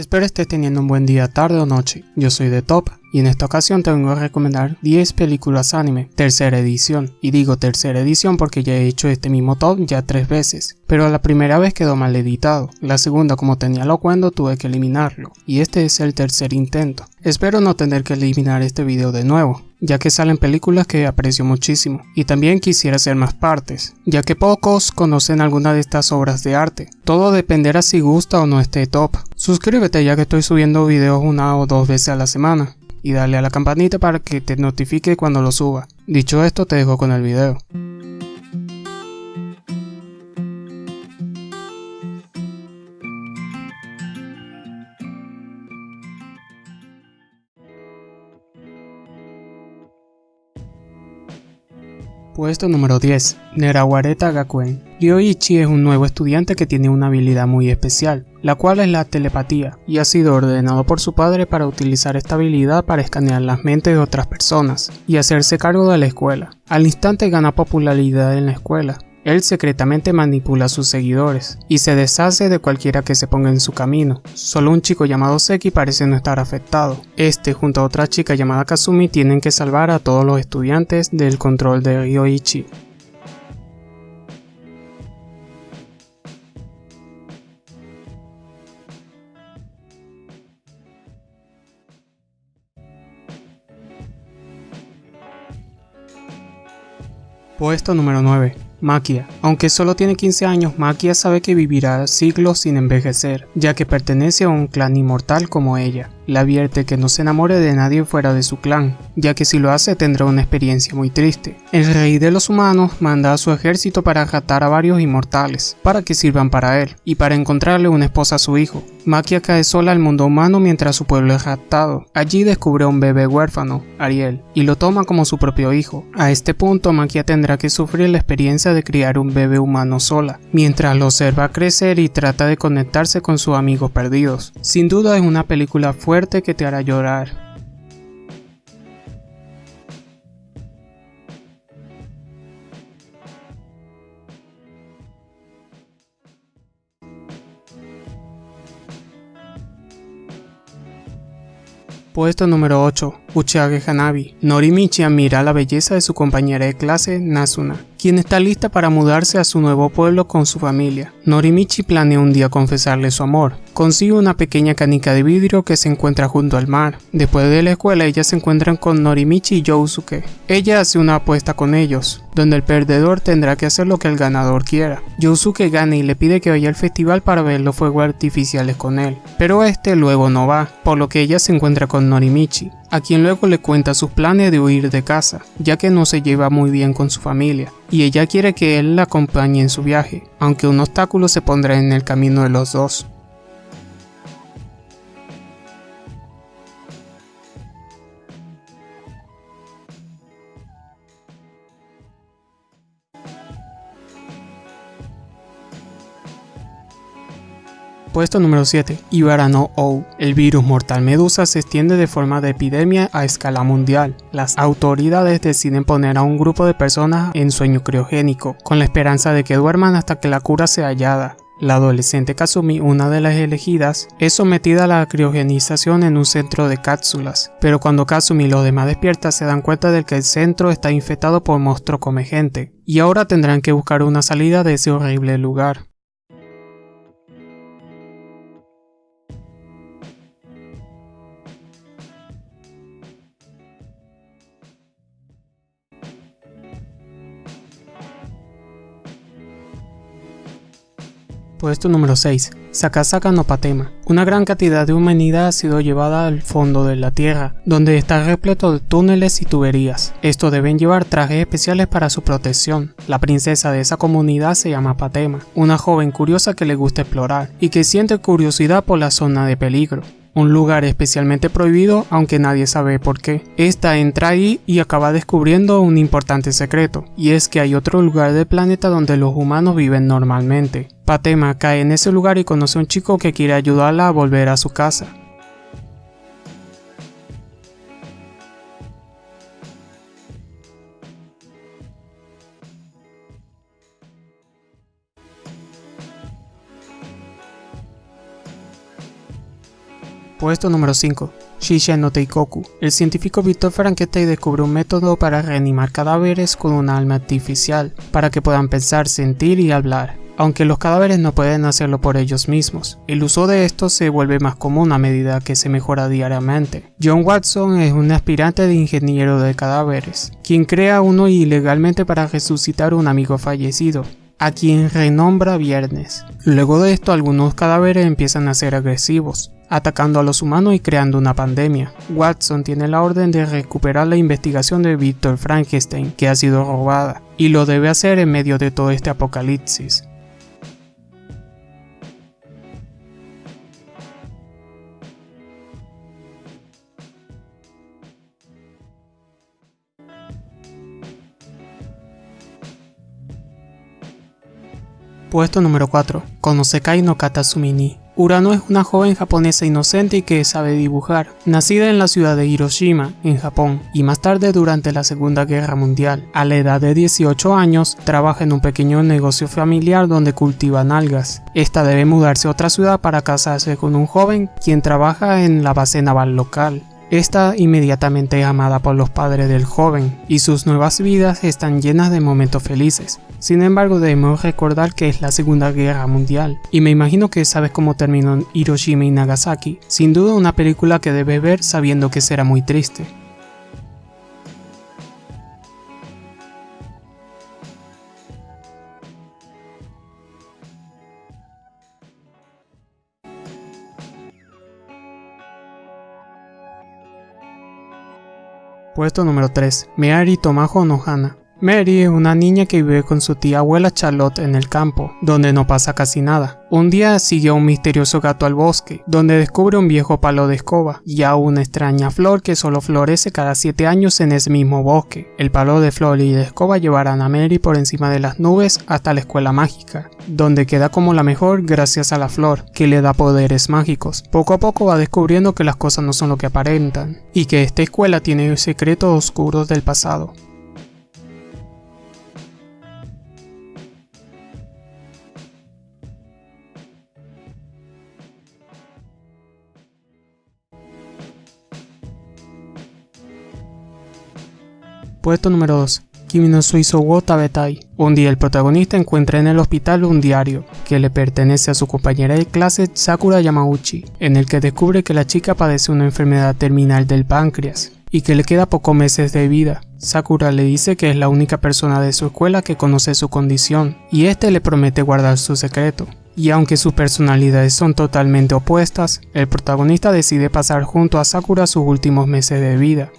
Espero estés teniendo un buen día, tarde o noche. Yo soy de Top y en esta ocasión te vengo a recomendar 10 películas anime, tercera edición. Y digo tercera edición porque ya he hecho este mismo top ya tres veces. Pero la primera vez quedó mal editado, la segunda como tenía lo cuando tuve que eliminarlo. Y este es el tercer intento. Espero no tener que eliminar este video de nuevo, ya que salen películas que aprecio muchísimo, y también quisiera hacer más partes, ya que pocos conocen alguna de estas obras de arte. Todo dependerá si gusta o no este top. Suscríbete ya que estoy subiendo videos una o dos veces a la semana, y dale a la campanita para que te notifique cuando lo suba. Dicho esto, te dejo con el video. Puesto número 10. Nerawareta Gakuen. Ryoichi es un nuevo estudiante que tiene una habilidad muy especial, la cual es la telepatía, y ha sido ordenado por su padre para utilizar esta habilidad para escanear las mentes de otras personas y hacerse cargo de la escuela. Al instante gana popularidad en la escuela, él secretamente manipula a sus seguidores y se deshace de cualquiera que se ponga en su camino. Solo un chico llamado Seki parece no estar afectado. Este junto a otra chica llamada Kazumi tienen que salvar a todos los estudiantes del control de Ryoichi. Puesto número 9. Makia. Aunque solo tiene 15 años, Makia sabe que vivirá siglos sin envejecer, ya que pertenece a un clan inmortal como ella. Le advierte que no se enamore de nadie fuera de su clan, ya que si lo hace tendrá una experiencia muy triste. El rey de los humanos manda a su ejército para jatar a varios inmortales, para que sirvan para él, y para encontrarle una esposa a su hijo. Makia cae sola al mundo humano mientras su pueblo es raptado. Allí descubre a un bebé huérfano, Ariel, y lo toma como su propio hijo. A este punto Makia tendrá que sufrir la experiencia de criar un bebé humano sola, mientras lo observa crecer y trata de conectarse con sus amigos perdidos. Sin duda es una película fuerte que te hará llorar. Puesto número 8. Uchage Hanabi. Norimichi admira la belleza de su compañera de clase, Nasuna, quien está lista para mudarse a su nuevo pueblo con su familia. Norimichi planea un día confesarle su amor. Consigue una pequeña canica de vidrio que se encuentra junto al mar. Después de la escuela, ellas se encuentran con Norimichi y Yousuke. Ella hace una apuesta con ellos, donde el perdedor tendrá que hacer lo que el ganador quiera. Yousuke gana y le pide que vaya al festival para ver los fuegos artificiales con él, pero este luego no va, por lo que ella se encuentra con Norimichi, a quien luego le cuenta sus planes de huir de casa, ya que no se lleva muy bien con su familia, y ella quiere que él la acompañe en su viaje, aunque un obstáculo se pondrá en el camino de los dos. Puesto número 7. Ibarano O. El virus mortal medusa se extiende de forma de epidemia a escala mundial. Las autoridades deciden poner a un grupo de personas en sueño criogénico, con la esperanza de que duerman hasta que la cura sea hallada. La adolescente Kazumi, una de las elegidas, es sometida a la criogenización en un centro de cápsulas, pero cuando Kazumi y los demás despiertan se dan cuenta de que el centro está infectado por monstruos come gente, y ahora tendrán que buscar una salida de ese horrible lugar. Puesto número 6. Sakasaka no Patema. Una gran cantidad de humanidad ha sido llevada al fondo de la Tierra, donde está repleto de túneles y tuberías. Estos deben llevar trajes especiales para su protección. La princesa de esa comunidad se llama Patema, una joven curiosa que le gusta explorar y que siente curiosidad por la zona de peligro un lugar especialmente prohibido aunque nadie sabe por qué. Esta entra ahí y acaba descubriendo un importante secreto, y es que hay otro lugar del planeta donde los humanos viven normalmente. Patema cae en ese lugar y conoce a un chico que quiere ayudarla a volver a su casa. Puesto número 5. Shisha no Teikoku. El científico Victor Frankenstein descubre un método para reanimar cadáveres con una alma artificial, para que puedan pensar, sentir y hablar. Aunque los cadáveres no pueden hacerlo por ellos mismos, el uso de estos se vuelve más común a medida que se mejora diariamente. John Watson es un aspirante de ingeniero de cadáveres, quien crea uno ilegalmente para resucitar un amigo fallecido, a quien renombra Viernes. Luego de esto algunos cadáveres empiezan a ser agresivos, atacando a los humanos y creando una pandemia. Watson tiene la orden de recuperar la investigación de Victor Frankenstein, que ha sido robada, y lo debe hacer en medio de todo este apocalipsis. Puesto número 4. Konosekai no Katasumini. Urano es una joven japonesa inocente y que sabe dibujar, nacida en la ciudad de Hiroshima, en Japón, y más tarde durante la Segunda Guerra Mundial. A la edad de 18 años, trabaja en un pequeño negocio familiar donde cultivan algas. Esta debe mudarse a otra ciudad para casarse con un joven quien trabaja en la base naval local. Está inmediatamente amada por los padres del joven y sus nuevas vidas están llenas de momentos felices. Sin embargo, debemos recordar que es la Segunda Guerra Mundial y me imagino que sabes cómo terminó Hiroshima y Nagasaki. Sin duda una película que debes ver sabiendo que será muy triste. Puesto número 3. Meari Tomajo Nohana. Mary es una niña que vive con su tía abuela Charlotte en el campo, donde no pasa casi nada. Un día sigue a un misterioso gato al bosque, donde descubre un viejo palo de escoba y a una extraña flor que solo florece cada 7 años en ese mismo bosque. El palo de flor y de escoba llevarán a Mary por encima de las nubes hasta la escuela mágica, donde queda como la mejor gracias a la flor, que le da poderes mágicos. Poco a poco va descubriendo que las cosas no son lo que aparentan, y que esta escuela tiene secretos oscuros del pasado. Puesto número 2. Kimi no Suizo wo Tabetai. Un día el protagonista encuentra en el hospital un diario que le pertenece a su compañera de clase Sakura Yamauchi, en el que descubre que la chica padece una enfermedad terminal del páncreas y que le queda pocos meses de vida. Sakura le dice que es la única persona de su escuela que conoce su condición y este le promete guardar su secreto. Y aunque sus personalidades son totalmente opuestas, el protagonista decide pasar junto a Sakura sus últimos meses de vida.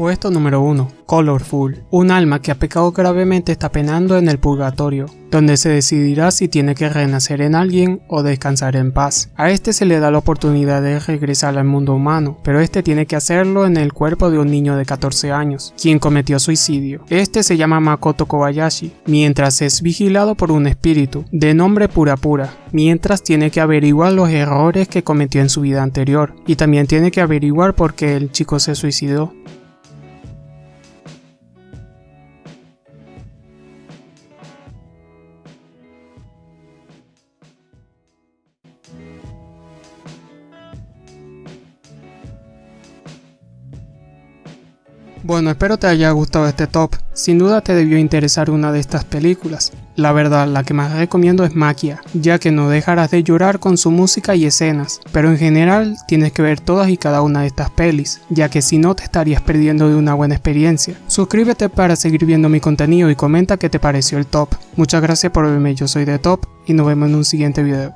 Puesto número 1. Colorful. Un alma que ha pecado gravemente está penando en el purgatorio, donde se decidirá si tiene que renacer en alguien o descansar en paz. A este se le da la oportunidad de regresar al mundo humano, pero este tiene que hacerlo en el cuerpo de un niño de 14 años, quien cometió suicidio. Este se llama Makoto Kobayashi, mientras es vigilado por un espíritu, de nombre Pura Pura, mientras tiene que averiguar los errores que cometió en su vida anterior, y también tiene que averiguar por qué el chico se suicidó. Bueno, espero te haya gustado este top. Sin duda te debió interesar una de estas películas. La verdad, la que más recomiendo es Maquia, ya que no dejarás de llorar con su música y escenas, pero en general tienes que ver todas y cada una de estas pelis, ya que si no te estarías perdiendo de una buena experiencia. Suscríbete para seguir viendo mi contenido y comenta qué te pareció el top. Muchas gracias por verme, yo soy de Top y nos vemos en un siguiente video.